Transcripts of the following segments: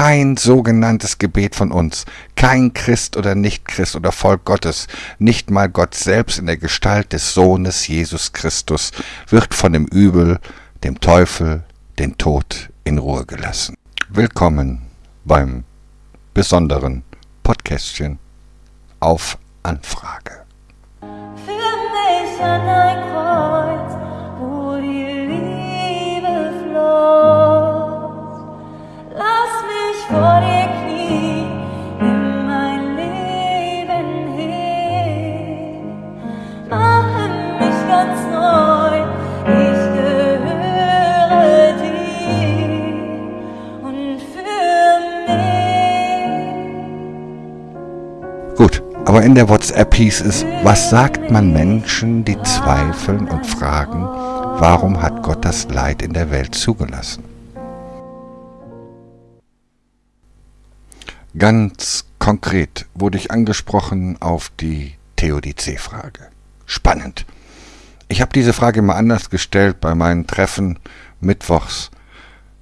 kein sogenanntes Gebet von uns, kein Christ oder Nicht-Christ oder Volk Gottes, nicht mal Gott selbst in der Gestalt des Sohnes Jesus Christus, wird von dem Übel, dem Teufel, den Tod in Ruhe gelassen. Willkommen beim besonderen Podcastchen auf Anfrage. Für mich aber in der WhatsApp hieß es, was sagt man Menschen, die zweifeln und fragen, warum hat Gott das Leid in der Welt zugelassen? Ganz konkret wurde ich angesprochen auf die Theodizee-Frage. Spannend. Ich habe diese Frage mal anders gestellt bei meinen Treffen mittwochs,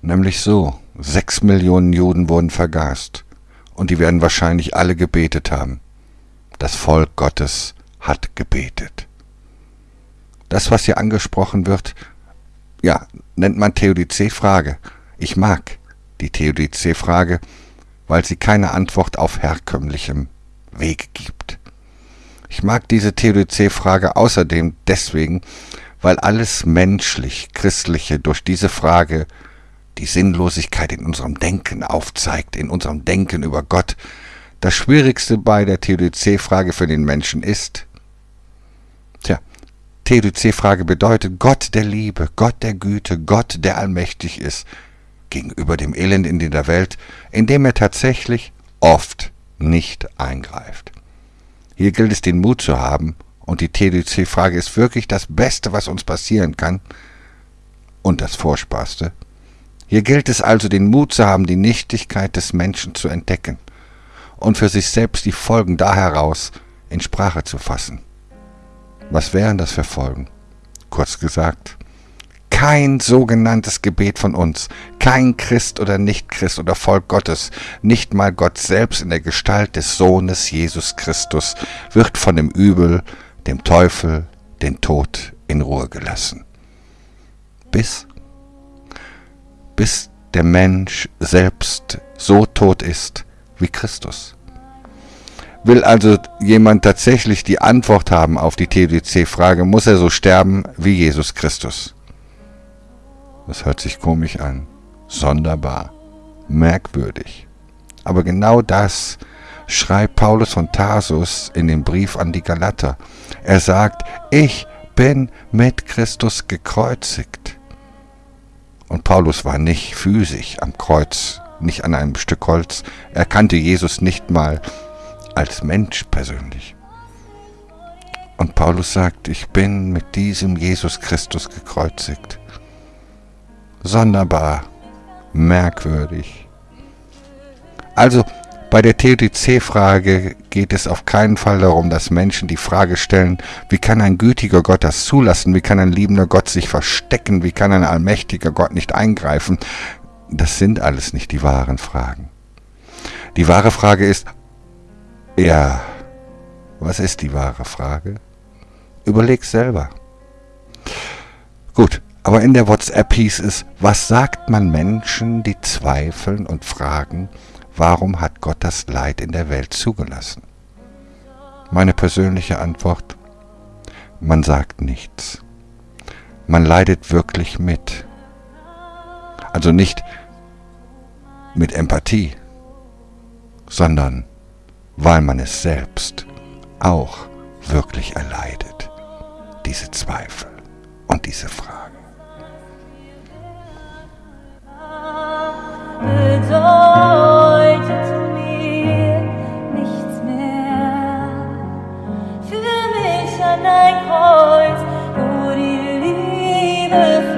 nämlich so, sechs Millionen Juden wurden vergast und die werden wahrscheinlich alle gebetet haben. Das Volk Gottes hat gebetet. Das, was hier angesprochen wird, ja, nennt man Theodizee-Frage. Ich mag die Theodizee-Frage, weil sie keine Antwort auf herkömmlichem Weg gibt. Ich mag diese Theodizee-Frage außerdem deswegen, weil alles menschlich Christliche durch diese Frage die Sinnlosigkeit in unserem Denken aufzeigt, in unserem Denken über Gott. Das Schwierigste bei der Theodizee-Frage für den Menschen ist, tja, Theodizee-Frage bedeutet Gott der Liebe, Gott der Güte, Gott, der allmächtig ist, gegenüber dem Elend in der Welt, in dem er tatsächlich oft nicht eingreift. Hier gilt es, den Mut zu haben, und die TDC-Frage ist wirklich das Beste, was uns passieren kann, und das Furchtbarste. Hier gilt es also, den Mut zu haben, die Nichtigkeit des Menschen zu entdecken und für sich selbst die Folgen da heraus in Sprache zu fassen. Was wären das für Folgen? Kurz gesagt, kein sogenanntes Gebet von uns, kein Christ oder Nicht-Christ oder Volk Gottes, nicht mal Gott selbst in der Gestalt des Sohnes Jesus Christus, wird von dem Übel, dem Teufel, den Tod in Ruhe gelassen. Bis, bis der Mensch selbst so tot ist wie Christus. Will also jemand tatsächlich die Antwort haben auf die TDC-Frage, muss er so sterben wie Jesus Christus. Das hört sich komisch an. Sonderbar. Merkwürdig. Aber genau das schreibt Paulus von Tarsus in dem Brief an die Galater. Er sagt, ich bin mit Christus gekreuzigt. Und Paulus war nicht physisch am Kreuz, nicht an einem Stück Holz. Er kannte Jesus nicht mal als Mensch persönlich. Und Paulus sagt, ich bin mit diesem Jesus Christus gekreuzigt sonderbar, merkwürdig. Also bei der TDC-Frage geht es auf keinen Fall darum, dass Menschen die Frage stellen, wie kann ein gütiger Gott das zulassen, wie kann ein liebender Gott sich verstecken, wie kann ein allmächtiger Gott nicht eingreifen. Das sind alles nicht die wahren Fragen. Die wahre Frage ist, ja, was ist die wahre Frage? Überleg selber. Gut, aber in der WhatsApp hieß es, was sagt man Menschen, die zweifeln und fragen, warum hat Gott das Leid in der Welt zugelassen? Meine persönliche Antwort, man sagt nichts. Man leidet wirklich mit. Also nicht mit Empathie, sondern weil man es selbst auch wirklich erleidet, diese Zweifel und diese Fragen. Bedeutet mir nichts mehr. Für mich an ein Kreuz, wo die Liebe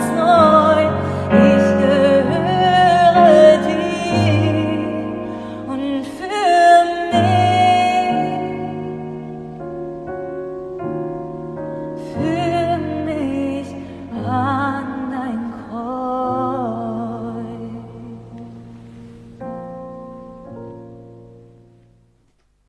Senhor.